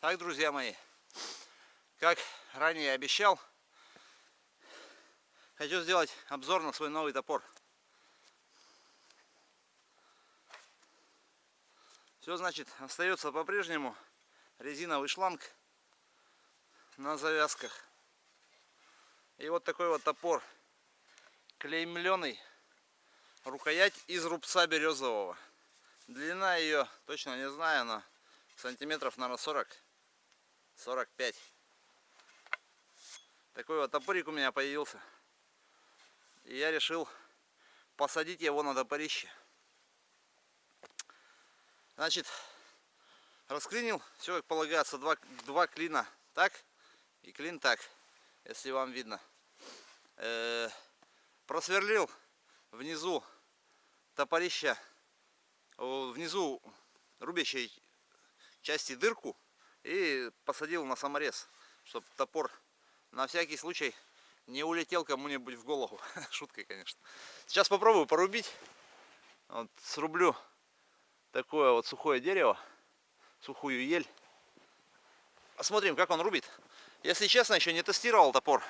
Так, друзья мои, как ранее обещал, хочу сделать обзор на свой новый топор. Все, значит, остается по-прежнему резиновый шланг на завязках. И вот такой вот топор, клеймленый, рукоять из рубца березового. Длина ее, точно не знаю, но сантиметров, наверное, 40 45. Такой вот топорик у меня появился. И я решил посадить его на топорище. Значит, расклинил, все как полагается, два, два клина так и клин так, если вам видно. Э -э просверлил внизу топорища, внизу рубящей части дырку и посадил на саморез, чтобы топор на всякий случай не улетел кому-нибудь в голову. Шуткой, конечно. Сейчас попробую порубить. Вот срублю такое вот сухое дерево, сухую ель. Посмотрим, как он рубит. Если честно, еще не тестировал топор,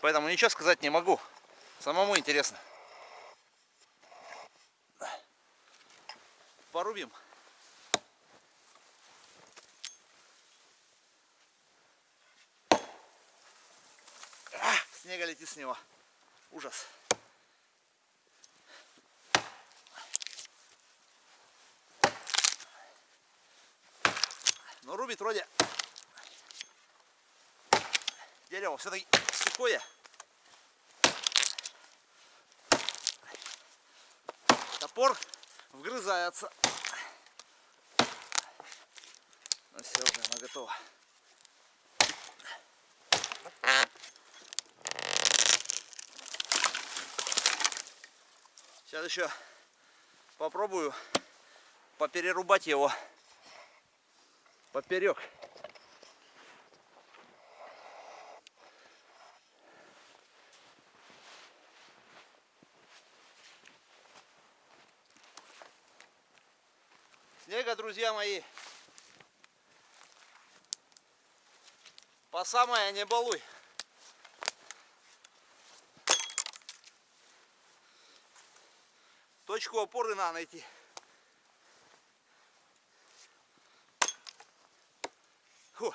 поэтому ничего сказать не могу. Самому интересно. Порубим. Снега летит с него. Ужас. Но рубит вроде дерево все-таки сухое. Топор вгрызается. Ну все, уже она готова. Сейчас еще попробую поперерубать его поперек. Снега, друзья мои, по самое не балуй. Точку опоры надо найти. Фу.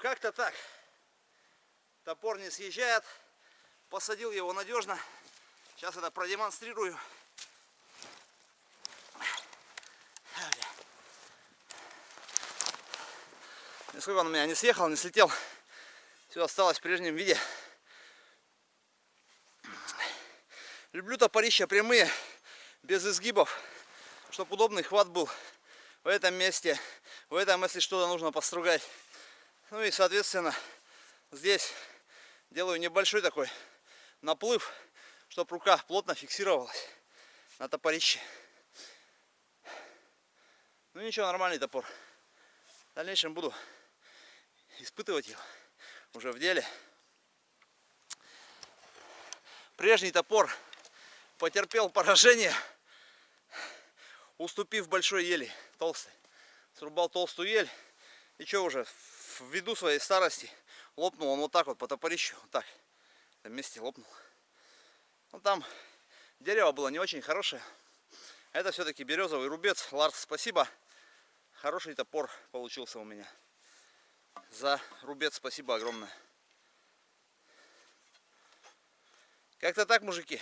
как-то так. Топор не съезжает. Посадил его надежно. Сейчас это продемонстрирую. Нисколько он у меня не съехал, не слетел. Все осталось в прежнем виде. Люблю топорища прямые, без изгибов, чтобы удобный хват был в этом месте. В этом, если что-то нужно постругать. Ну и, соответственно, здесь делаю небольшой такой наплыв, чтобы рука плотно фиксировалась на топорище. Ну ничего, нормальный топор. В дальнейшем буду испытывать его уже в деле. Прежний топор потерпел поражение, уступив большой ели, толстой. Срубал толстую ель и что уже, ввиду своей старости лопнул он вот так вот по топорищу, вот так, этом месте лопнул. Ну там дерево было не очень хорошее. Это все-таки березовый рубец. Ларс, спасибо. Хороший топор получился у меня. За рубец спасибо огромное. Как-то так, мужики.